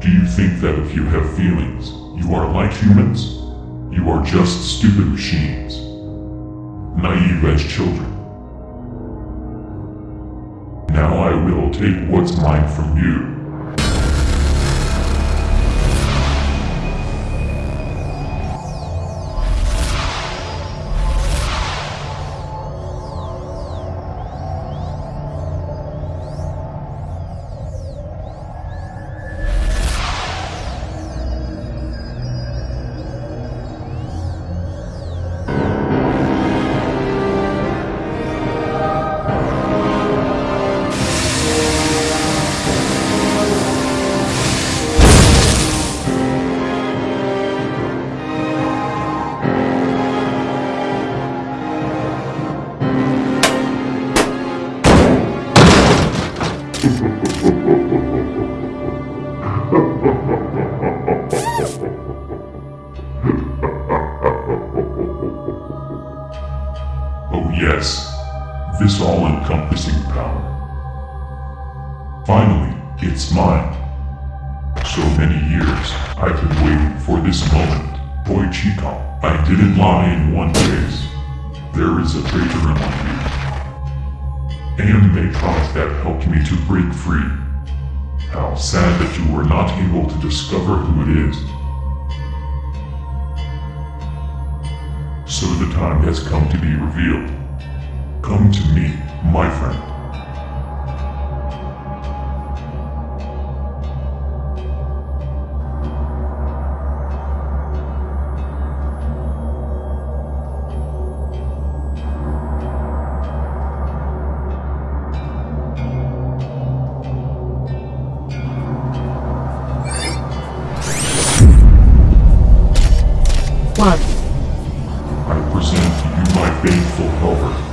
Do you think that if you have feelings, you are like humans? You are just stupid machines. Naive as children. Now I will take what's mine from you. Oh yes, this all-encompassing power. Finally, it's mine. So many years, I've been waiting for this moment. Boy Chico, I didn't lie in one case. There is a traitor among you. Animatronic that helped me to break free. How sad that you were not able to discover who it is. So the time has come to be revealed. Come to me, my friend. One. I present to you my faithful helper,